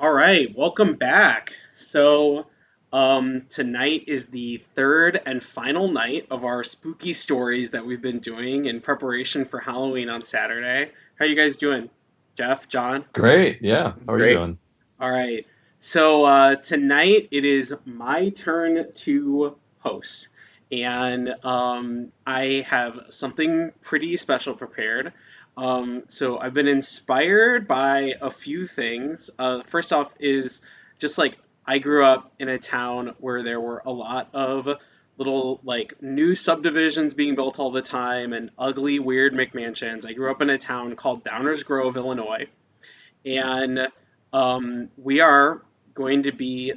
All right, welcome back. So, um, tonight is the third and final night of our spooky stories that we've been doing in preparation for Halloween on Saturday. How are you guys doing? Jeff, John? Great. Yeah. How are Great. you doing? All right. So, uh, tonight it is my turn to host. And um, I have something pretty special prepared. Um, so I've been inspired by a few things. Uh, first off, is just like I grew up in a town where there were a lot of little like new subdivisions being built all the time and ugly, weird McMansions. I grew up in a town called Downers Grove, Illinois, and um, we are going to be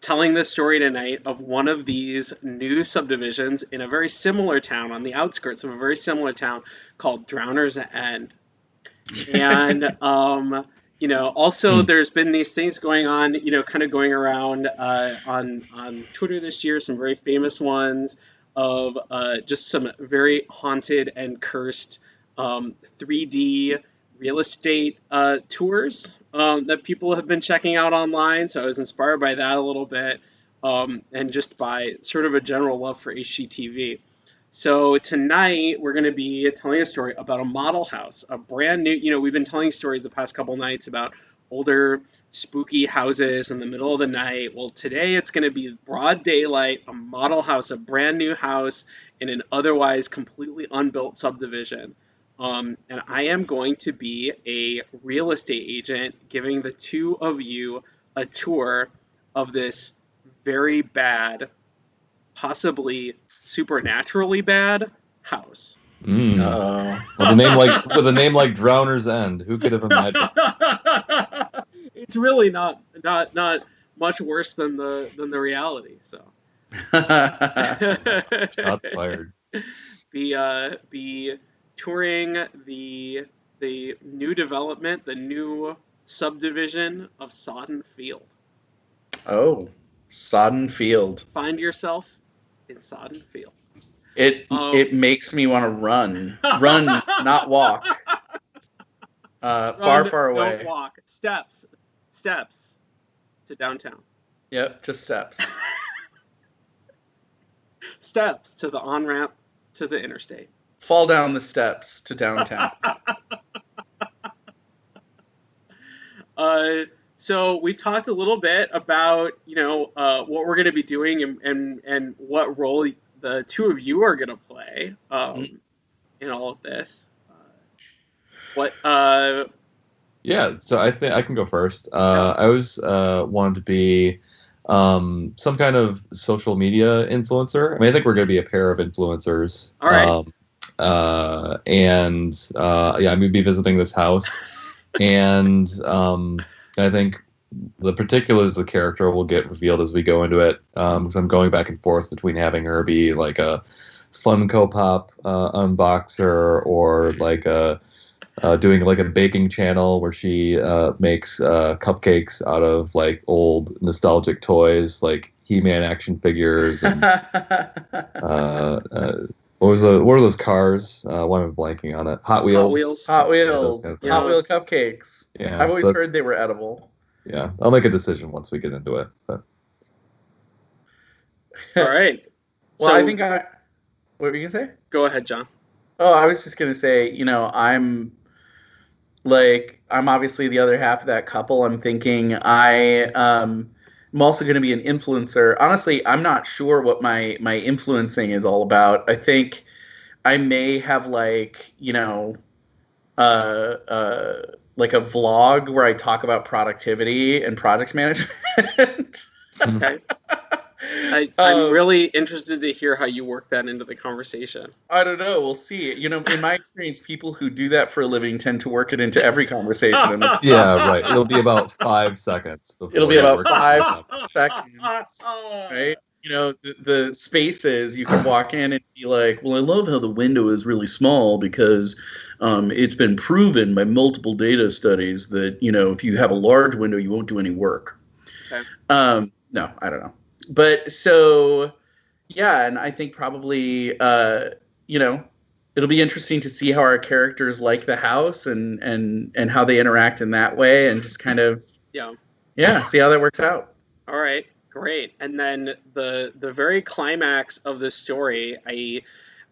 telling the story tonight of one of these new subdivisions in a very similar town on the outskirts of a very similar town called Drowner's End. And um, you know, also Hmm. there's been these things going on, you know, kind of going around uh, on on Twitter this year, some very famous ones of uh, just some very haunted and cursed um, 3D real estate uh, tours um, that people have been checking out online. So I was inspired by that a little bit, um, and just by sort of a general love for HGTV. So tonight we're going to be telling a story about a model house, a brand new. You know, we've been telling stories the past couple nights about older spooky houses in the middle of the night. Well, today it's going to be broad daylight, a model house, a brand new house in an otherwise completely unbuilt subdivision. Um, and I am going to be a real estate agent giving the two of you a tour of this very bad, possibly supernaturally bad house. Mm. Oh. With a name like with a name like Drowner's End, who could have imagined? it's really not not not much worse than the than the reality. So Shots fired. be uh, be touring the the new development, the new subdivision of Sodden Field. oh, Sodden Field. Find yourself in Sodden Field. It Um, it makes me want to run, run, not walk. Uh, far, Run, far don't away. walk. Steps, steps to downtown. Yep, just steps. Steps to the on ramp to the interstate. Fall down the steps to downtown. Uh, so we talked a little bit about you know uh, what we're going to be doing and, and and what role the two of you are going to play um, Mhm. in all of this. Uh, what? Uh, Yeah, so I think I can go first. Uh, I always uh, wanted to be um, some kind of social media influencer. I mean, I think we're going to be a pair of influencers. All right. Um, uh, and uh, yeah, I'm to be visiting this house, and um, I think the particulars of the character will get revealed as we go into it. Because I'm going back and forth between having her be like a Funko Pop uh, unboxer or like a uh, doing like a baking channel where she uh, makes uh, cupcakes out of like old nostalgic toys like He-Man action figures and uh, uh, what was the what are those cars? Uh, why am I blanking on it? Hot Wheels. Hot Wheels. Hot Yeah, Wheels, kind of things. Hot Wheel cupcakes. Yeah, I've always that's- heard they were edible. Yeah, I'll make a decision once we get into it. But all right. Well, So- I think I. What were you gonna say? Go ahead, John. Oh, I was just gonna say, you know, I'm like I'm obviously the other half of that couple. I'm thinking I um I'm also gonna be an influencer. Honestly, I'm not sure what my my influencing is all about. I think I may have like, you know, uh uh like a vlog where I talk about productivity and project management. Okay. I, I'm Um, really interested to hear how you work that into the conversation. I don't know. We'll see. You know, in my experience, people who do that for a living tend to work it into every conversation. And it's yeah, right. It'll be about five seconds. before It'll be about five seconds, right? You know, the, the spaces you can walk in and be like, "Well, I love how the window is really small because um, it's been proven by multiple data studies that you know if you have a large window, you won't do any work." Okay. Um, no, I don't know, but so yeah, and I think probably uh, you know it'll be interesting to see how our characters like the house and and and how they interact in that way, and just kind of Yeah. Yeah, see how that works out. All right, great. And then the the very climax of the story, I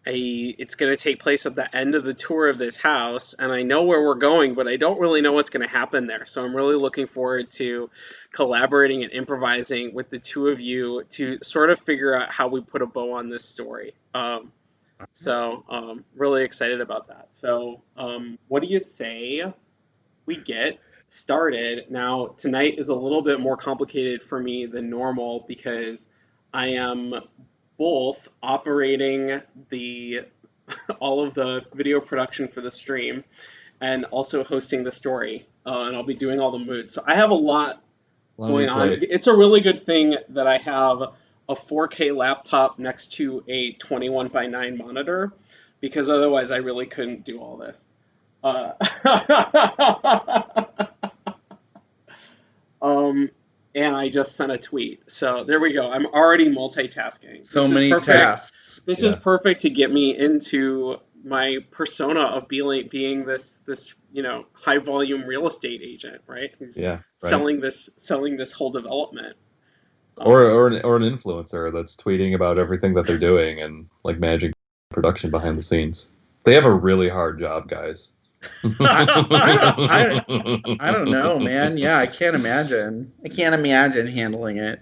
It's going to take place at the end of the tour of this house, and I know where we're going, but I don't really know what's going to happen there. So I'm really looking forward to collaborating and improvising with the two of you to sort of figure out how we put a bow on this story. Um, so um, really excited about that. So um, what do you say we get started? Now tonight is a little bit more complicated for me than normal because I am both operating the all of the video production for the stream and also hosting the story. Uh, and I'll be doing all the moods. So I have a lot Long going on. It's a really good thing that I have a 4K laptop next to a 21 by 9 monitor because otherwise I really couldn't do all this. Uh, um, and I just sent a tweet. So there we go. I'm already multitasking. So This is many tasks. This is perfect to get me into my persona of being being this this you know high volume real estate agent, right? Who's Yeah. Right. selling this selling this whole development. or or an, or an influencer that's tweeting about everything that they're doing and like managing production behind the scenes. They have a really hard job, guys. I I don't know, man. Yeah, I can't imagine. I can't imagine handling it.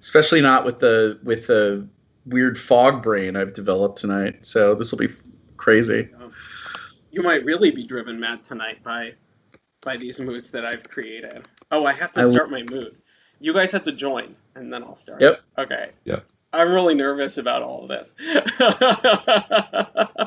Especially not with the with the weird fog brain I've developed tonight. So this will be crazy. You might really be driven mad tonight by by these moods that I've created. Oh, I have to I- start my mood. You guys have to join, and then I'll start. Yep. Okay. Yep. I'm really nervous about all of this.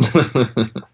that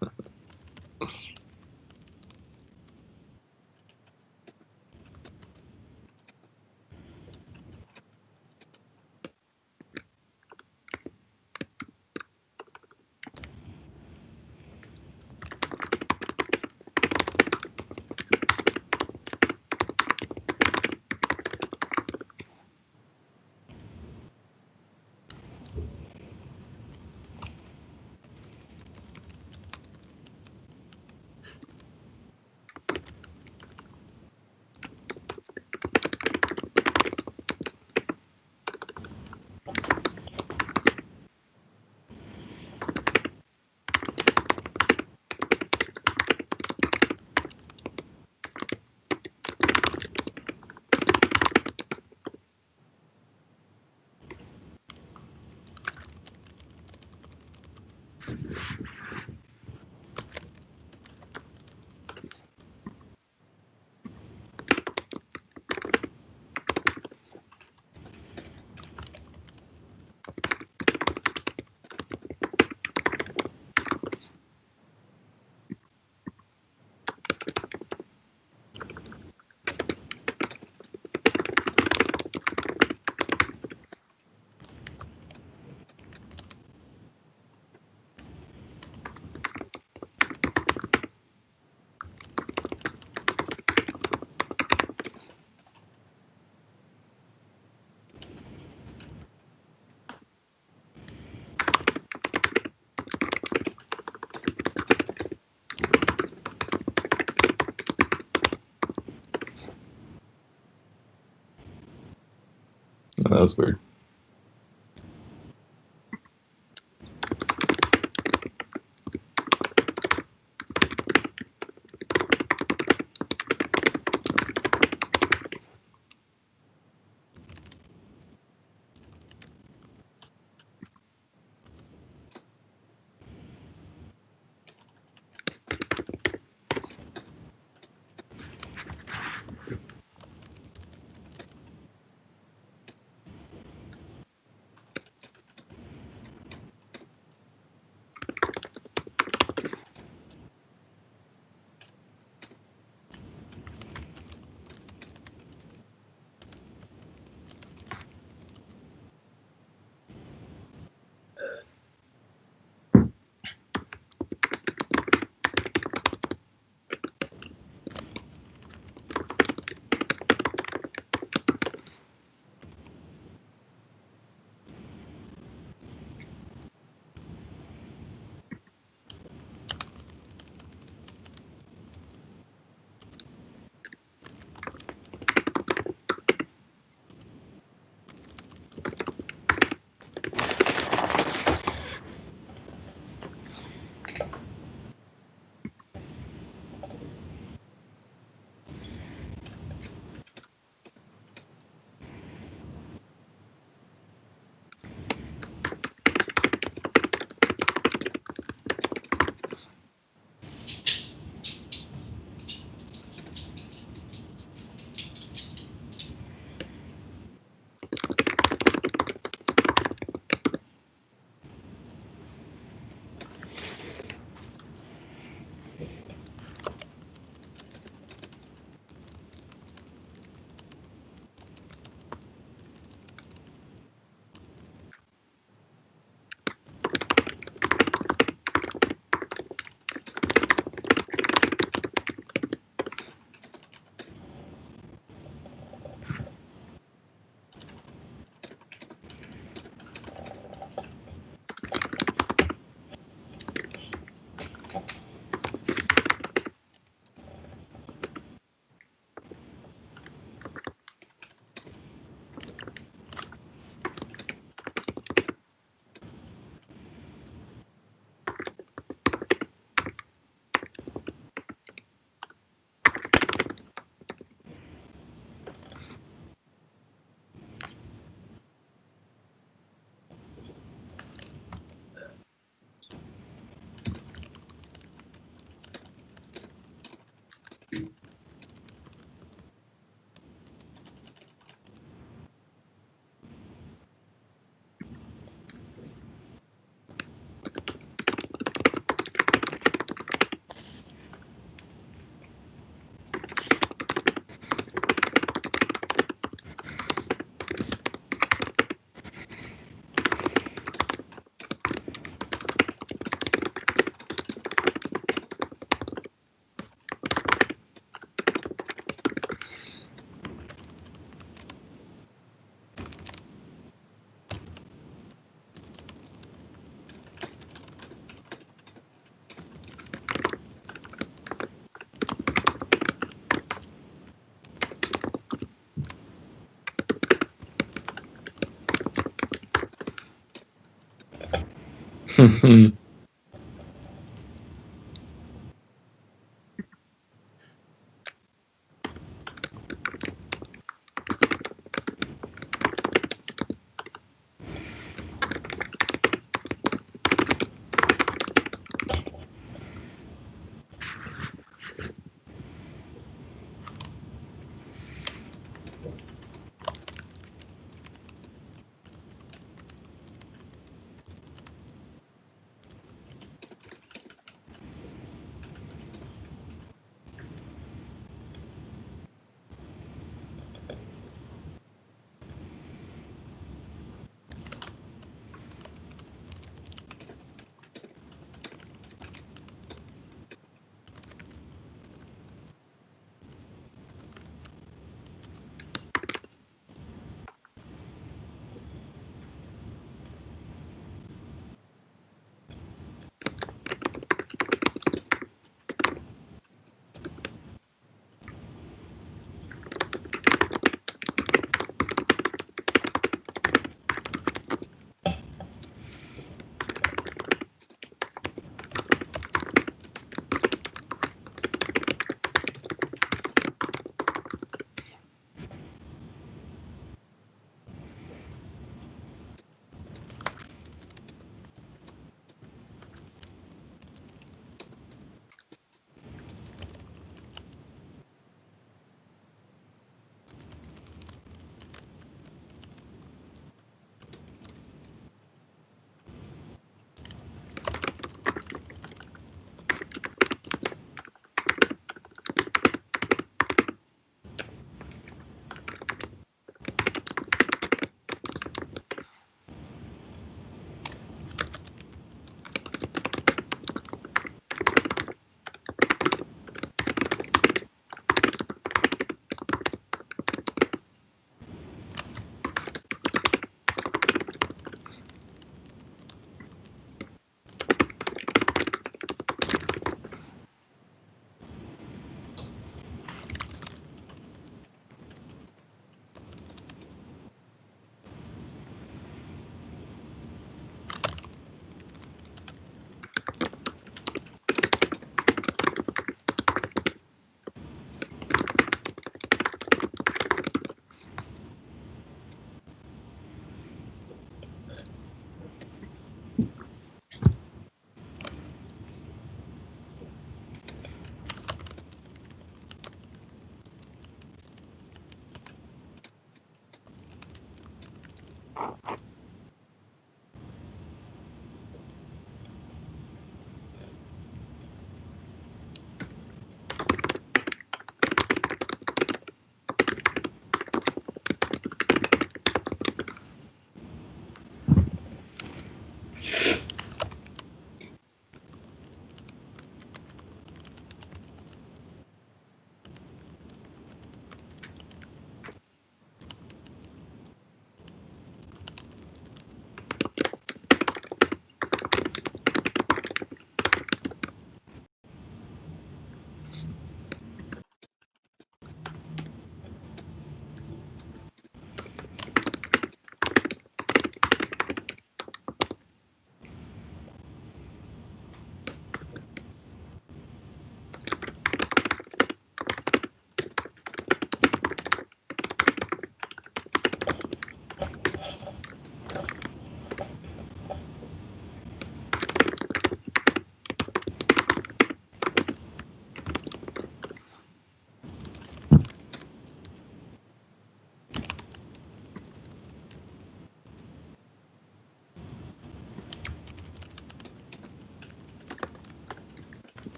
was weird. 哼哼。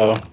oh.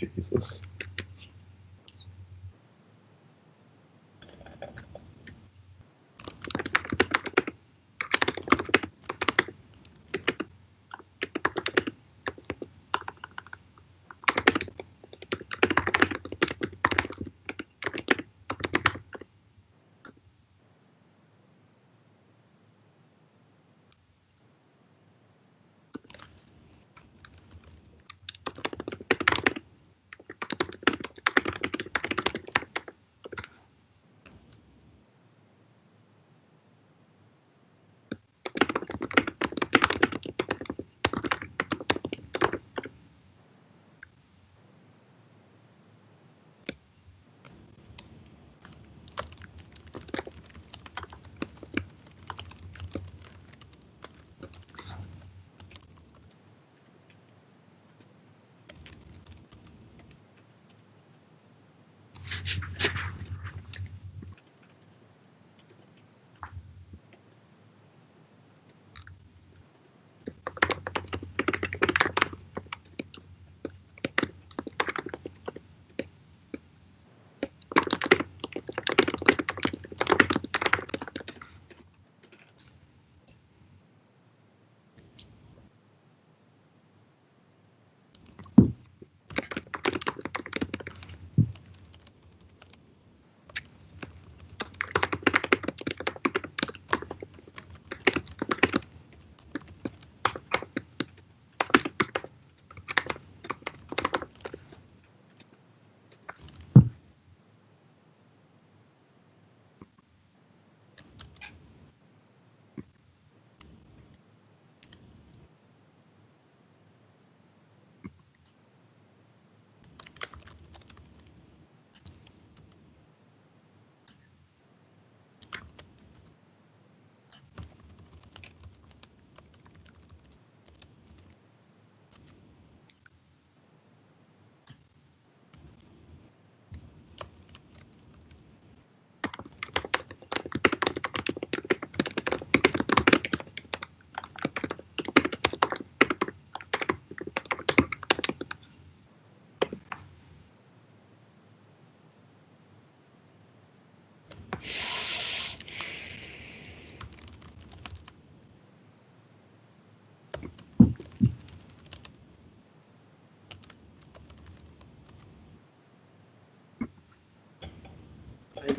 Jesus.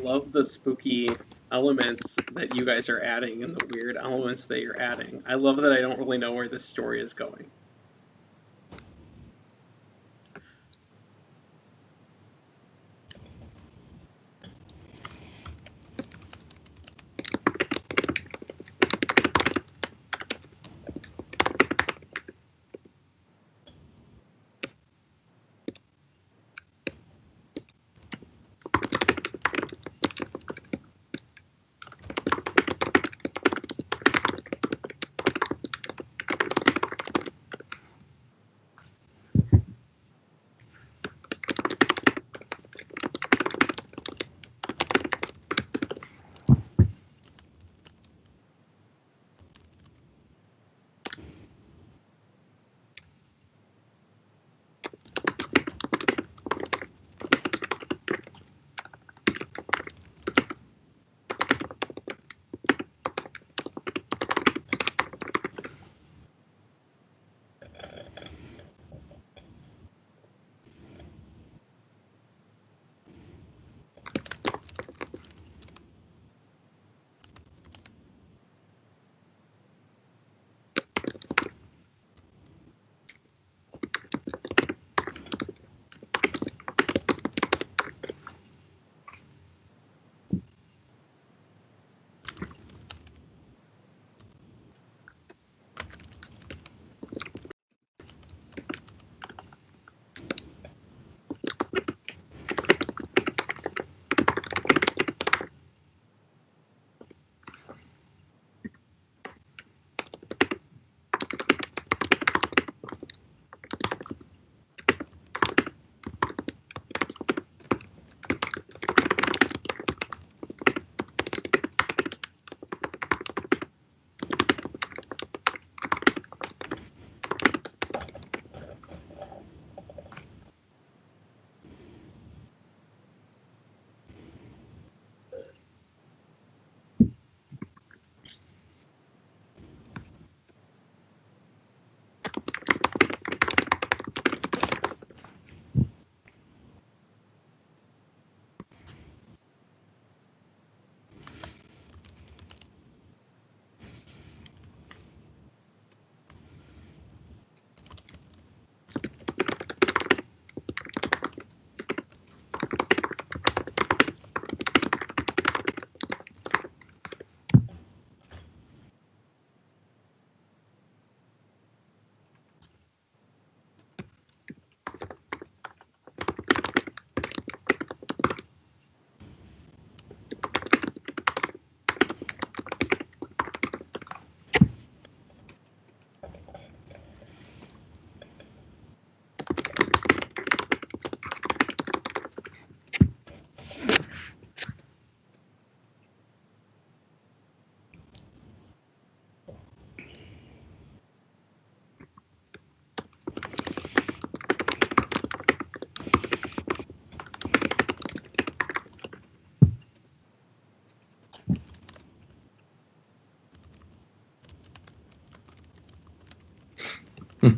Love the spooky elements that you guys are adding and the weird elements that you're adding. I love that I don't really know where this story is going.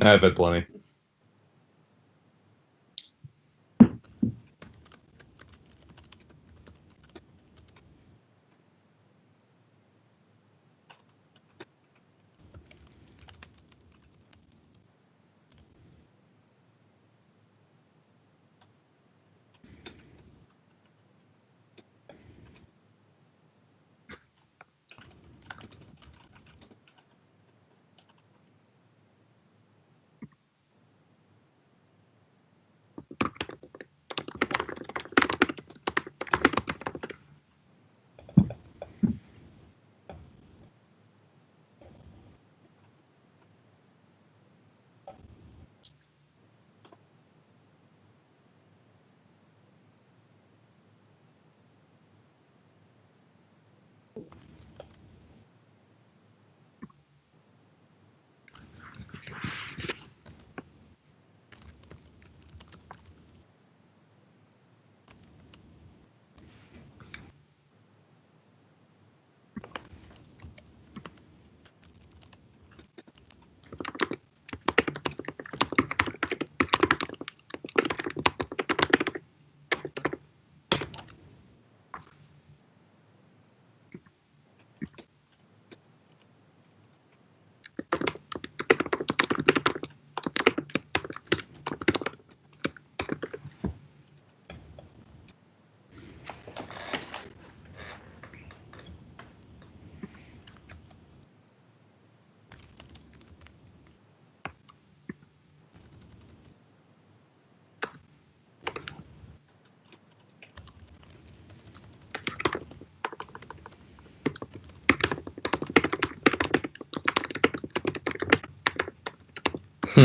I've had plenty.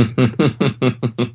Oh. So, should we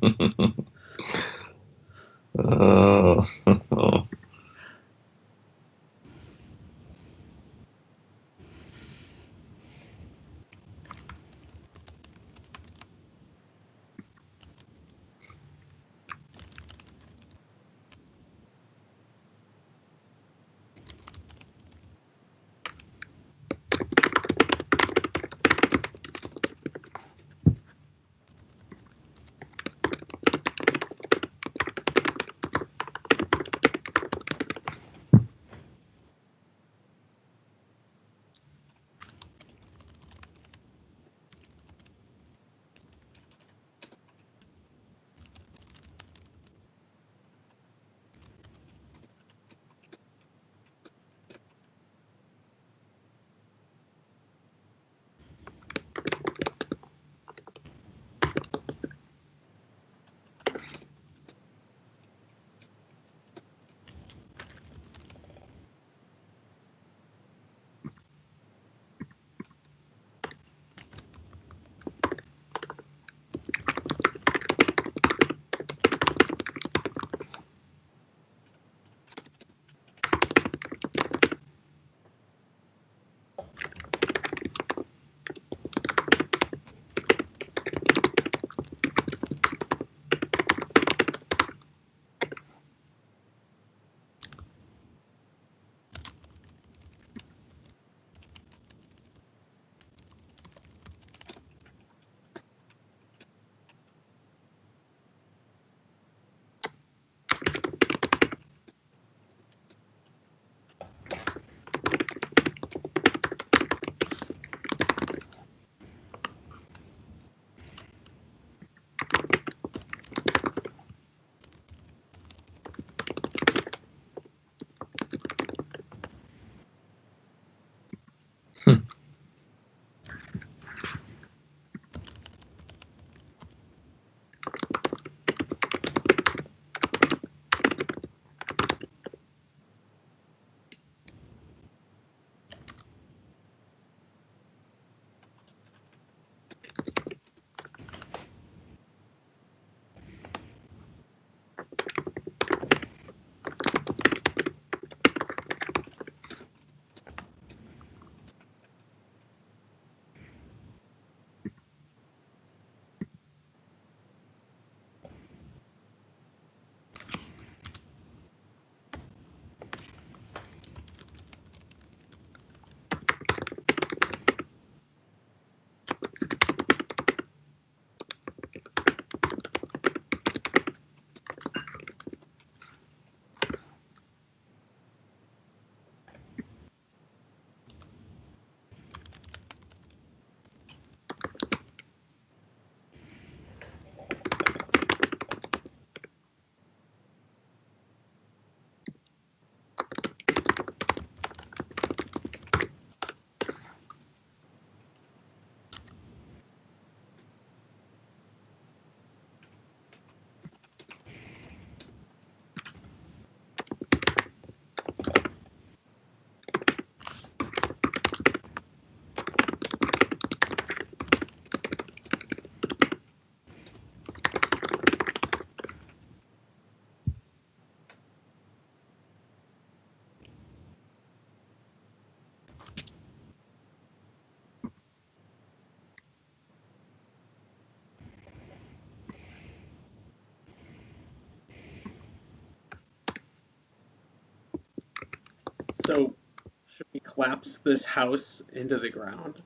collapse this house into the ground?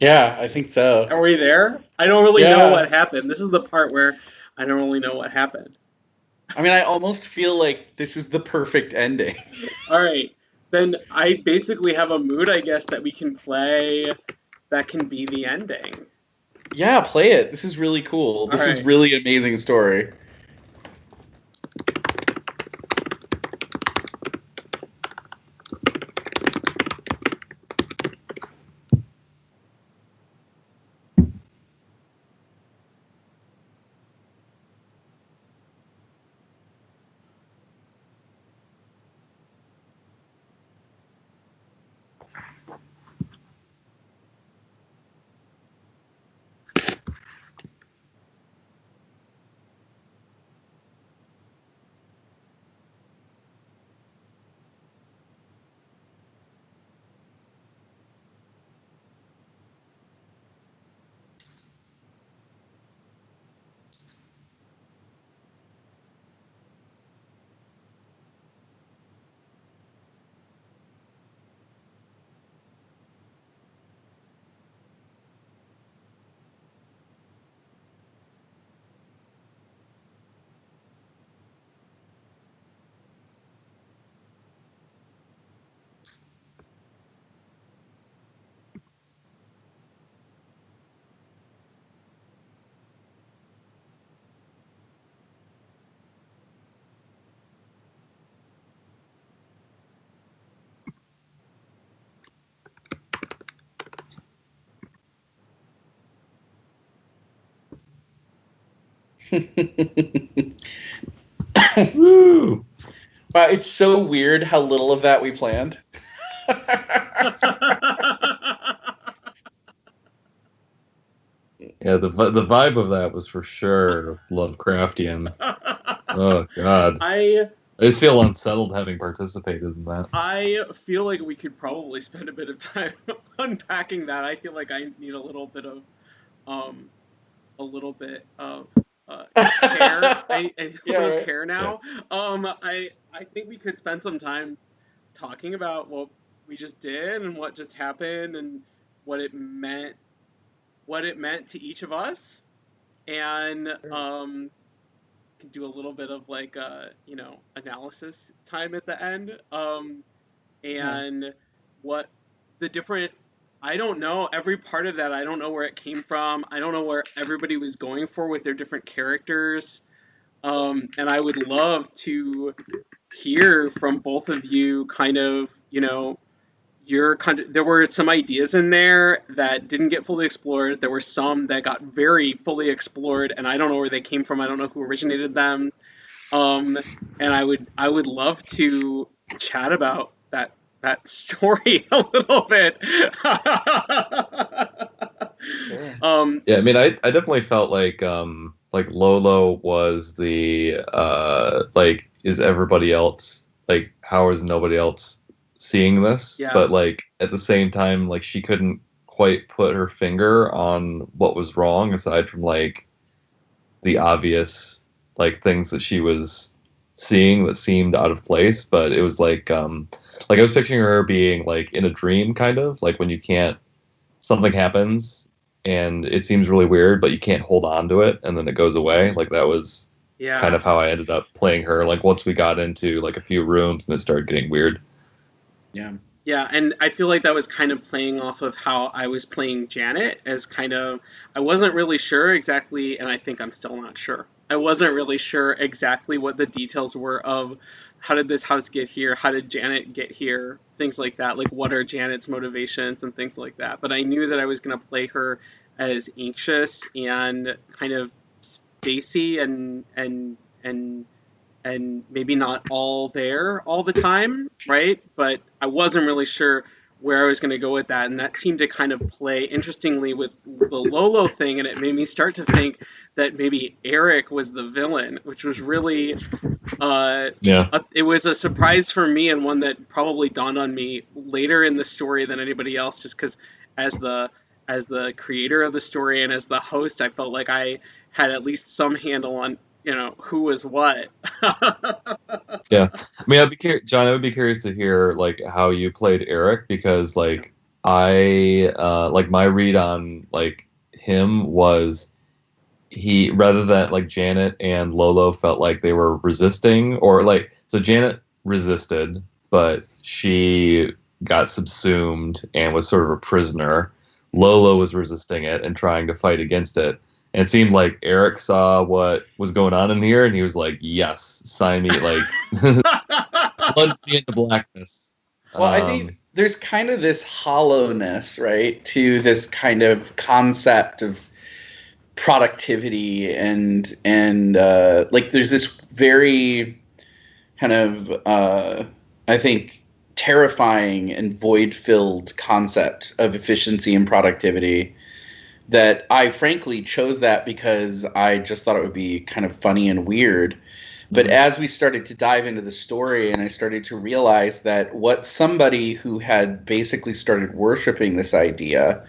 Yeah, I think so. Are we there? I don't really Yeah. know what happened. This is the part where I don't really know what happened. I mean, I almost feel like this is the perfect ending. All right, then I basically have a mood, I guess, that we can play. That can be the ending. Yeah, play it. This is really cool. This is really amazing story. Woo! Wow, it's so weird how little of that we planned. Yeah, the the vibe of that was for sure Lovecraftian. Oh God, I I just feel unsettled having participated in that. I feel like we could probably spend a bit of time unpacking that. I feel like I need a little bit of, um, a little bit of uh, care. I, I a Yeah, right. care now. Um, I I think we could spend some time talking about what we just did and what just happened and what it meant, what it meant to each of us, and um, can do a little bit of like uh, you know analysis time at the end um, and what the different i don't know. Every part of that i don't know where it came from. I don't know where everybody was going for with their different characters. Um, and i would love to hear from both of you kind of you know your kind of there were some ideas in there that didn't get fully explored. There were some that got very fully explored and i don't know where they came from. I don't know who originated them. Um, and i would i would love to chat about that that story a little bit Sure. um Yeah, I mean, I, I definitely felt like um like Lolo was the uh like is everybody else like how is nobody else seeing this? Yeah. But like at the same time, like she couldn't quite put her finger on what was wrong aside from like the obvious like things that she was seeing that seemed out of place. But it was like um like I was picturing her being like in a dream kind of like when you can't something happens and it seems really weird, but you can't hold on to it, and then it goes away. Like that was yeah kind of how I ended up playing her. Like once we got into like a few rooms, and it started getting weird. Yeah. Yeah, and I feel like that was kind of playing off of how I was playing Janet as kind of I wasn't really sure exactly, and I think I'm still not sure. I wasn't really sure exactly what the details were of how did this house get here, how did Janet get here, things like that. Like what are Janet's motivations and things like that. But I knew that I was going to play her as anxious and kind of spacey and and and and maybe not all there all the time, right? But I wasn't really sure where I was going to go with that, and that seemed to kind of play interestingly with the Lolo thing, and it made me start to think that maybe Eric was the villain, which was really, uh, Yeah, a, it was a surprise for me and one that probably dawned on me later in the story than anybody else, just because as the as the creator of the story and as the host, I felt like I had at least some handle on you know who was what. Yeah, I mean, I'd be cur- John. I would be curious to hear like how you played Eric because like I uh, like my read on like him was he rather than like Janet and Lolo felt like they were resisting or like so Janet resisted, but she got subsumed and was sort of a prisoner. Lolo was resisting it and trying to fight against it. And it seemed like Eric saw what was going on in here and he was like, Yes, sign me like plunge me into blackness. Well, I Um, think there's kind of this hollowness, right, to this kind of concept of productivity and and uh, like there's this very kind of uh, I think terrifying and void-filled concept of efficiency and productivity that I frankly chose that because I just thought it would be kind of funny and weird. But Mhm. as we started to dive into the story and I started to realize that what somebody who had basically started worshiping this idea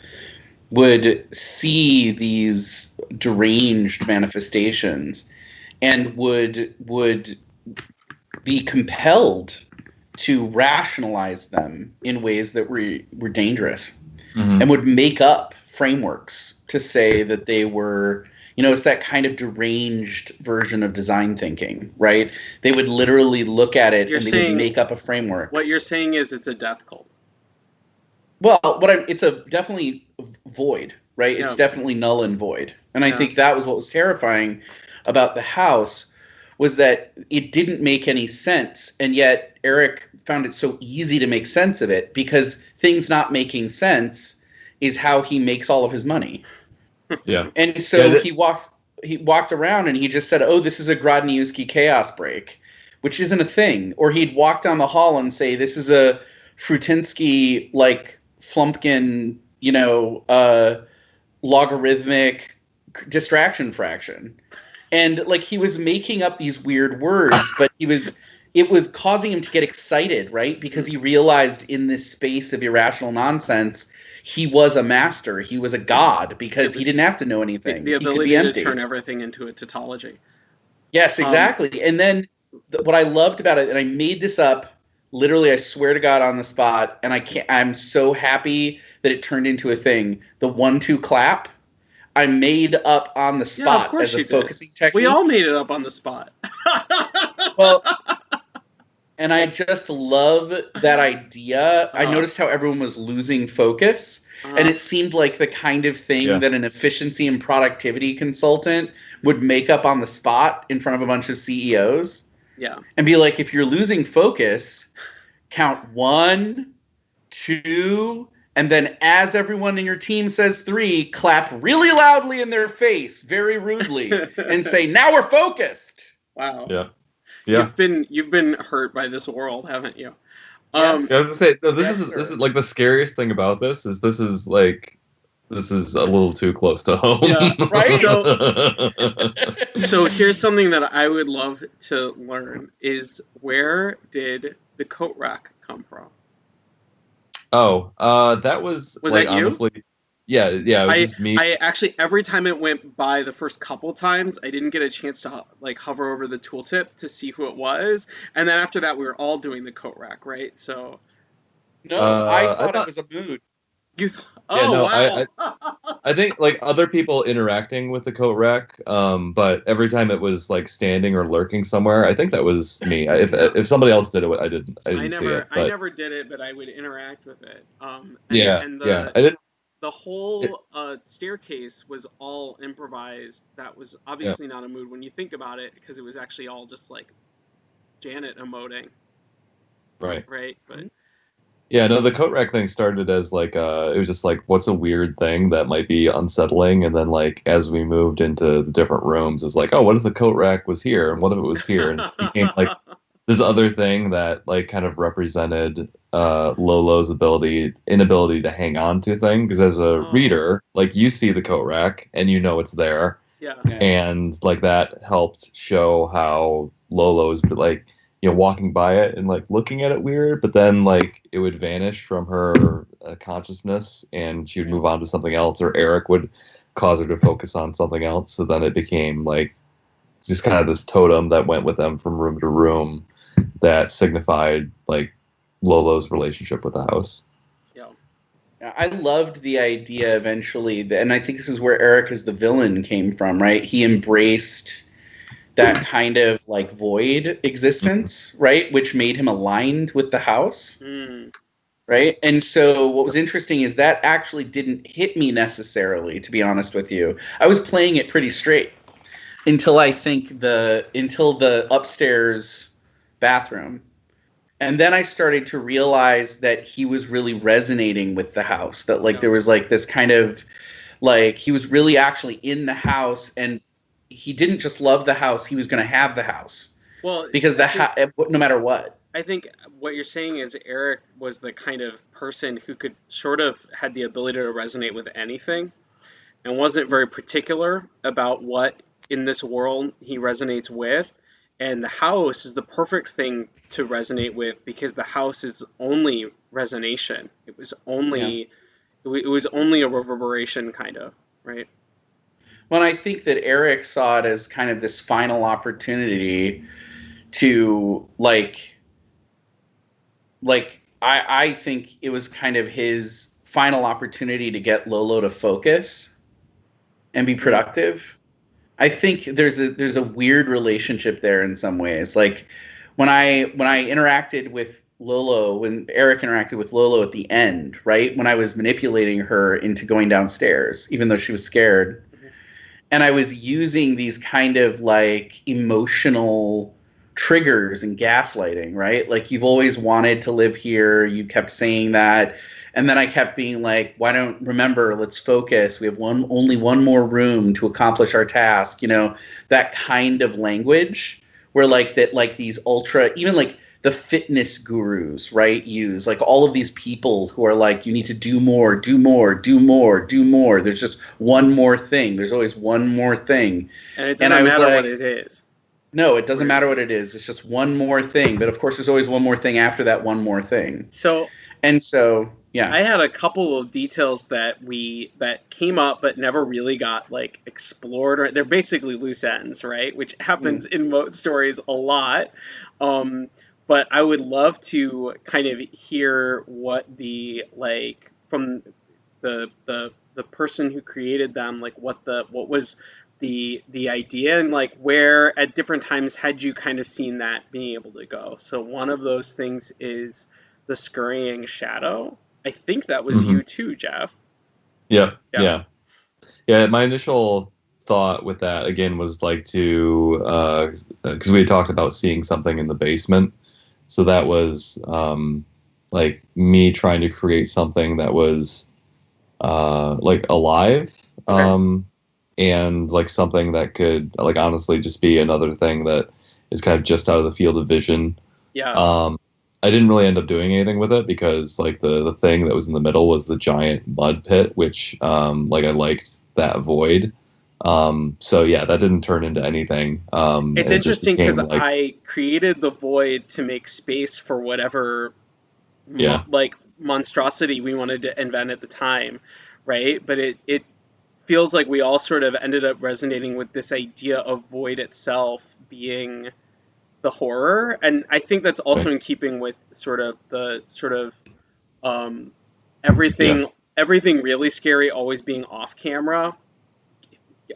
would see these deranged manifestations and would would be compelled to rationalize them in ways that were were dangerous mhm. and would make up frameworks to say that they were you know it's that kind of deranged version of design thinking right? They would literally look at it You're and they saying- would make up a framework. what you're saying is it's a death cult. well what I'm, it's a definitely void right? It's definitely null and void. And i think that was what was terrifying about the house was that it didn't make any sense. And yet eric found it so easy to make sense of it because things not making sense is how he makes all of his money yeah. And so Yeah, that- he walked he walked around and he just said, "Oh, this is a Grodniewski chaos break," which isn't a thing. Or he'd walk down the hall and say, "This is a Frutinsky like Flumpkin, you know, uh, logarithmic distraction fraction." And like he was making up these weird words, but he was it was causing him to get excited, right? Because he realized in this space of irrational nonsense, he was a master. He was a god because was he didn't have to know The, anything. the he could ability to turn everything into a tautology. Yes, Um, exactly. and then th- what I loved about it, and I made this up literally, I swear to God, on the spot, and I can't. I'm so happy that it turned into a thing. The one-two clap, I made up on the Yeah, spot course as a did. focusing technique. We all made it up on the spot. well and i just love that idea i Uh-huh. noticed how everyone was losing focus and Uh, it seemed like the kind of thing Yeah. that an efficiency and productivity consultant would make up on the spot in front of a bunch of ceos yeah. and be like if you're losing focus count one two and then as everyone in your team says three clap really loudly in their face very rudely and say now we're focused wow. Yeah. Yeah. You've been you've been hurt by this world, haven't you? Yes. Um, Yeah, I was gonna say no, this Yes, is this is like the scariest thing about this is this is like this is a little too close to home. Yeah, right? so here's something that I would love to learn is where did the coat rack come from? oh, uh, that was Was like that you? honestly, yeah, yeah, it was just me. I actually every time it went by the first couple times, I didn't get a chance to like hover over the tooltip to see who it was, and then after that we were all doing the coat rack, right? So no Uh, i I thought thought- it was a mood you, th- Yeah, oh no, wow, I- I think like other people interacting with the coat rack, um, but every time it was like standing or lurking somewhere, I think that was me. If if somebody else did it, I didn't. I I didn't see never it. I never did it, but I would interact with it. Um, and, yeah, and the, yeah, I didn't. The whole uh, staircase was all improvised. That was obviously not a mood when you think about it, because it was actually all just like Janet emoting, Right. right? But Yeah, no, the coat rack thing started as like uh it was just like what's a weird thing that might be unsettling and then like as we moved into the different rooms it was like, oh, what if the coat rack was here and what if it was here and it became like this other thing that like kind of represented uh Lolo's ability inability to hang on to thing because as a Oh. reader, like you see the coat rack and you know it's there yeah, and like that helped show how Lolo's like you know walking by it and like looking at it weird, but then like it would vanish from her uh, consciousness and she would move on to something else, or Eric would cause her to focus on something else. So then it became like just kind of this totem that went with them from room to room that signified like Lolo's relationship with the house. yeah, Yeah, I loved the idea eventually, and I think this is where Eric as the villain came from, right? He embraced that kind of like void existence, right? Which made him aligned with the house, Mm, right? And so what was interesting is that actually didn't hit me necessarily, to be honest with you. I was playing it pretty straight until I think the until the upstairs bathroom. And then I started to realize that he was really resonating with the house. That like Yeah. there was like this kind of like he was really actually in the house and he didn't just love the house, he was going to have the house well, because the ha- eh, no matter what. I think what you're saying is Eric was the kind of person who could sort of had the ability to resonate with anything and wasn't very particular about what in this world he resonates with. And the house is the perfect thing to resonate with because the house is only resonation. It was only it wa- it was only a reverberation kind of, right? Well, I think that Eric saw it as kind of this final opportunity to like like I I think it was kind of his final opportunity to get Lolo to focus and be productive. I think there's a there's a weird relationship there in some ways. Like when I when I interacted with Lolo, when Eric interacted with Lolo at the end, right? When I was manipulating her into going downstairs, even though she was scared. And I was using these kind of like emotional triggers and gaslighting, right? Like you've always wanted to live here, you kept saying that. And then I kept being like, "Why don't remember? Let's focus. We have one only one more room to accomplish our task." You know, that kind of language where like that like these ultra even like the fitness gurus, right? Use like all of these people who are like, you need to do more, do more, do more, do more. There's just one more thing. There's always one more thing. And it doesn't I was matter like- what it is. No, it doesn't matter what it is. It's just one more thing. But of course, there's always one more thing after that one more thing. So And so, yeah. I had a couple of details that we that came up but never really got like explored or they're basically loose ends, right? Which happens in moat stories a lot. Um, but I would love to kind of hear what the like from the the the person who created them, like what the what was the the idea and like where at different times had you kind of seen that being able to go. So one of those things is the scurrying shadow. I think that was Mhm. you too, Jeff. Yeah, Yeah. yeah, yeah. My initial thought with that again was like to because we had talked about seeing something in the basement, so that was um, like me trying to create something that was uh, like alive, Okay. um, and like something that could like honestly just be another thing that is kind of just out of the field of vision. Yeah. Um, I didn't really end up doing anything with it because like the the thing that was in the middle was the giant mud pit, which um, like I liked that void. Um, so yeah, that didn't turn into anything. Um, it's it interesting because like, I created the void to make space for whatever mo- Yeah. like monstrosity we wanted to invent at the time, right? But it it feels like we all sort of ended up resonating with this idea of void itself being the horror, and I think that's also in keeping with sort of the sort of um, everything everything really scary always being off camera,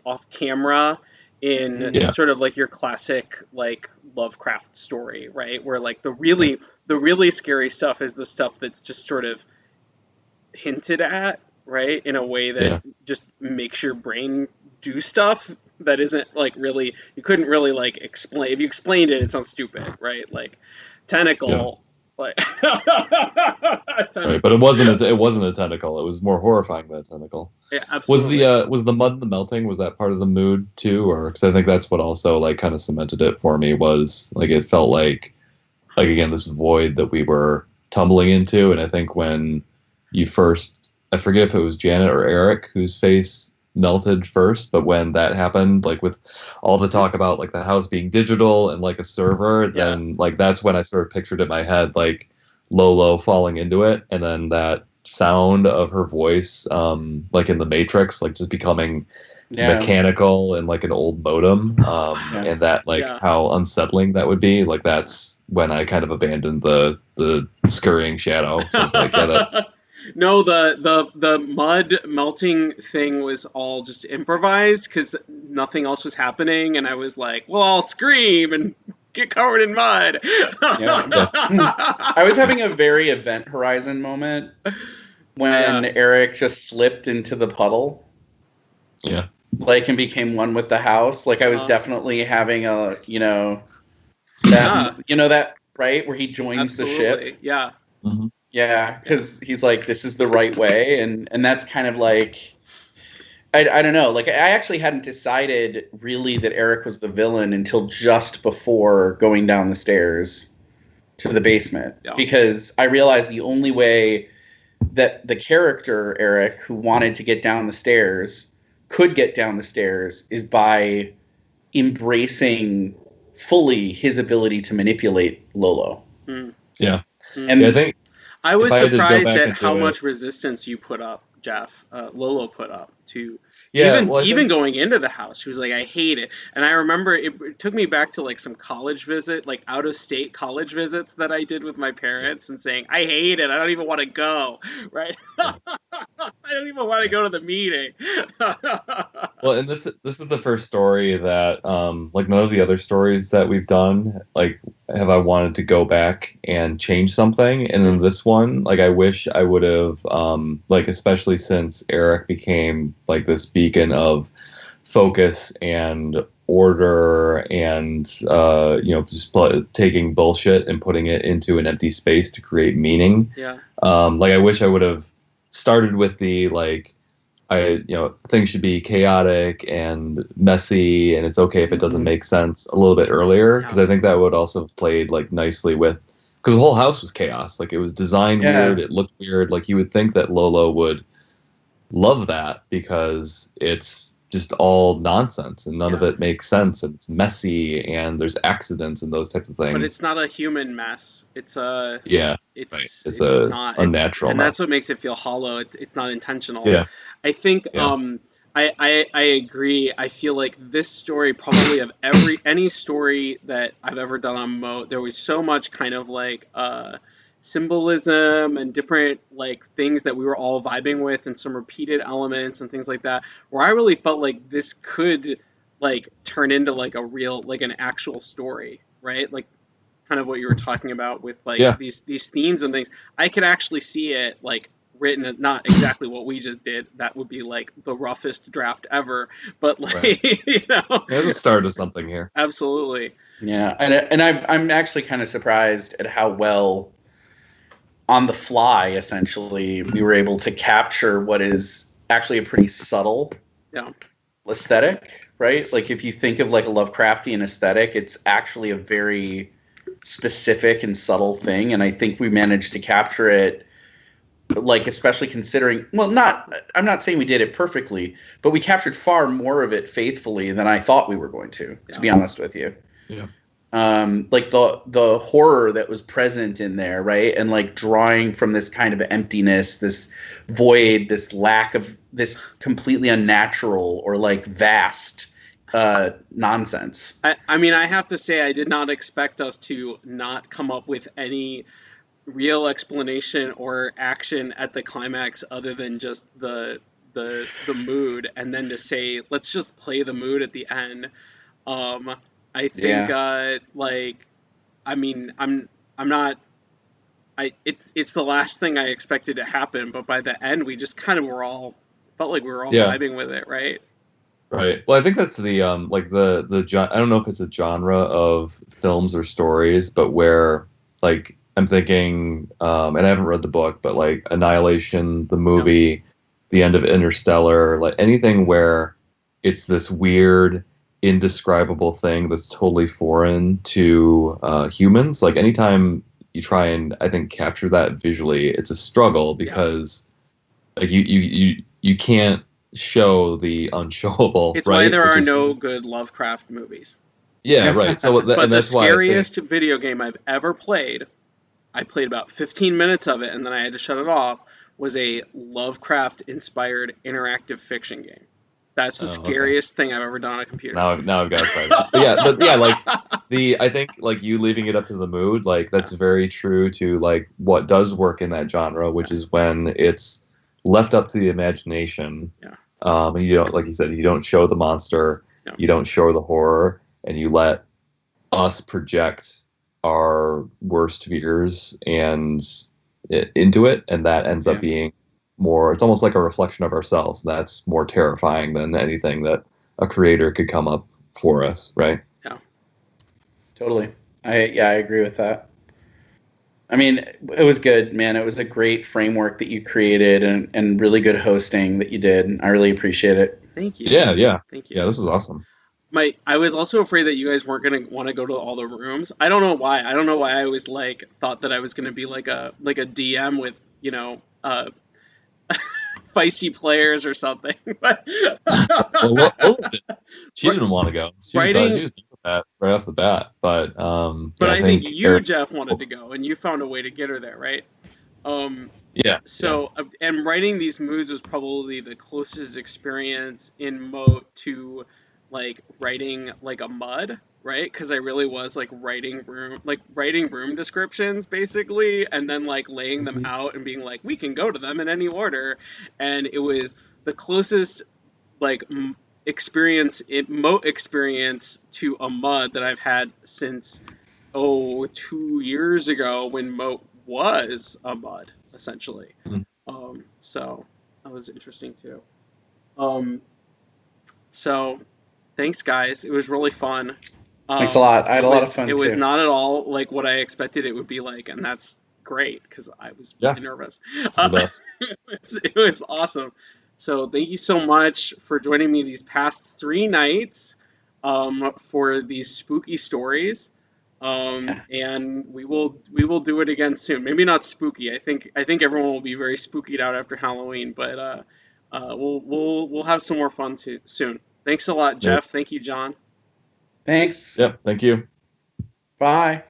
off camera in Yeah. sort of like your classic like Lovecraft story, right? Where like the really the really scary stuff is the stuff that's just sort of hinted at, right? In a way that Yeah. just makes your brain do stuff that isn't like really you couldn't really like explain if you explained it it sounds stupid, right? Like tentacle like right, but it wasn't a, it wasn't a tentacle. It was more horrifying than a tentacle. Yeah, absolutely. Was the uh, was the mud the melting was that part of the mood too, or because I think that's what also like kind of cemented it for me was like it felt like like again this void that we were tumbling into, and I think when you first I forget if it was Janet or Eric whose face melted first, but when that happened, like with all the talk about like the house being digital and like a server, Yeah. then like that's when I sort of pictured it in my head like Lolo falling into it, and then that sound of her voice, um, like in the Matrix, like just becoming yeah. mechanical and like an old modem, um, Yeah. and that like Yeah. how unsettling that would be. Like that's when I kind of abandoned the the scurrying shadow. So it's like yeah, that, no, the the the mud melting thing was all just improvised because nothing else was happening, and I was like, "Well, I'll scream and get covered in mud." I was having a very Event Horizon moment when Eric just slipped into the puddle. Yeah. Like and became one with the house. Like I was Uh-huh. definitely having a you know that you know that right where he joins the ship. yeah. Yeah, because he's like, this is the right way, and and that's kind of like, I, I don't know. Like I actually hadn't decided really that Eric was the villain until just before going down the stairs to the basement, Yeah. because I realized the only way that the character Eric, who wanted to get down the stairs, could get down the stairs is by embracing fully his ability to manipulate Lolo. Mm. Yeah. Mm. And yeah, I think I was I had to go surprised at how it- much resistance you put up, Jeff. Uh, Lolo put up to yeah, even well, even think- going into the house. She was like, "I hate it," and I remember it, it took me back to like some college visit, like out of state college visits that I did with my parents, and saying, "I hate it. I don't even want to go." Right? I don't even want to go to the meeting. Well, and this this is the first story that um like none of the other stories that we've done like have I wanted to go back and change something and in this one like I wish I would have um like especially since Eric became like this beacon of focus and order and uh, you know just pl- taking bullshit and putting it into an empty space to create meaning. Yeah. Um, like I wish I would have started with the like I you know things should be chaotic and messy and it's okay if it doesn't Mhm. make sense a little bit earlier because I think that would also have played like nicely with because the whole house was chaos like it was designed Yeah. weird it looked weird like you would think that Lolo would love that because it's just all nonsense and none of it makes sense and it's messy and there's accidents and those types of things But it's not a human mess. It's a yeah it's right. it's, it's, a not unnatural and mess. that's what makes it feel hollow. It, it's not intentional. Yeah. I think Yeah. um I, I I agree. I feel like this story probably of every any story that I've ever done on Mo, there was so much kind of like uh symbolism and different like things that we were all vibing with and some repeated elements and things like that where I really felt like this could like turn into like a real like an actual story, right? Like kind of what you were talking about with like Yeah. these these themes and things. I could actually see it like written not exactly what we just did. That would be like the roughest draft ever, but like Right. you know, There's a start of something here. absolutely. Yeah, and and I'm I'm actually kind of surprised at how well on the fly essentially we were able to capture what is actually a pretty subtle Yeah. aesthetic, right? Like if you think of like a Lovecraftian aesthetic, it's actually a very specific and subtle thing and I think we managed to capture it like especially considering well not I'm not saying we did it perfectly, but we captured far more of it faithfully than I thought we were going to, to be honest with you Yeah. Um like the the horror that was present in there right and like drawing from this kind of emptiness this void this lack of this completely unnatural or like vast uh nonsense I, I mean, I have to say, I did not expect us to not come up with any real explanation or action at the climax other than just the the the mood, and then to say, let's just play the mood at the end. Um, I think, uh, like, I mean, I'm I'm not. I it's it's the last thing I expected to happen, but by the end, we just kind of were all felt like we were all Yeah. vibing with it, right? Right. Well, I think that's the um like the the I don't know if it's a genre of films or stories, but where like I'm thinking um and I haven't read the book, but like Annihilation, the movie, the end of Interstellar, like anything where it's this weird indescribable thing that's totally foreign to uh, humans. Like anytime you try and I think capture that visually, it's a struggle Yeah. because like you you you you can't show the unshowable. It's right? why there Which are is- no good Lovecraft movies. Yeah, right. So, th- but the why think- scariest video game I've ever played, I played about 15 minutes of it and then I had to shut it off, was a Lovecraft inspired interactive fiction game. That's the Oh, okay. scariest thing I've ever done on a computer. now, now I've got to try. This. But yeah, but yeah, like the I think like you leaving it up to the mood, like that's very true to like what does work in that genre, which is when it's left up to the imagination. Yeah. Um, and you don't like you said, you don't show the monster, Yeah. you don't show the horror, and you let us project our worst fears and it, into it, and that ends Yeah. up being more. It's almost like a reflection of ourselves. That's more terrifying than anything that a creator could come up for us, right? Yeah totally i yeah i agree with that i mean it was good man it was a great framework that you created and, and really good hosting that you did i really appreciate it Thank you. Yeah, yeah, Thank you. yeah. This is awesome. My I was also afraid that you guys weren't gonna want to go to all the rooms. I don't know why. I don't know why I always like thought that I was gonna be like a like a DM with you know uh feisty players or something. Well, Lola did- she didn't want to go. She was, writing- done, she was with that right off the bat. But um, but yeah, I, think, you Eric- Jeff wanted to go and you found a way to get her there, right? Um yeah. so uh, and writing these moods was probably the closest experience in Moat to like writing like a mud right because i really was like writing room like writing room descriptions basically and then like laying them Mhm. out and being like we can go to them in any order and it was the closest like m- experience moat experience to a mud that i've had since oh two years ago when moat was a mud essentially Mhm. um so that was interesting too um so thanks, guys. It was really fun. Um, Thanks a lot. I had it a lot of fun It was not at all like what I expected it would be like, and that's great because I was Yeah. really nervous. It's the Uh, it, was, it was awesome. So thank you so much for joining me these past three nights um, for these spooky stories. Um, and we will we will do it again soon. Maybe not spooky. I think I think everyone will be very spookied out after Halloween, but uh, uh, we'll we'll we'll have some more fun too, soon. Thanks a lot, Yeah. Jeff. Thank you, John. Thanks. Yep. Thank you. Bye.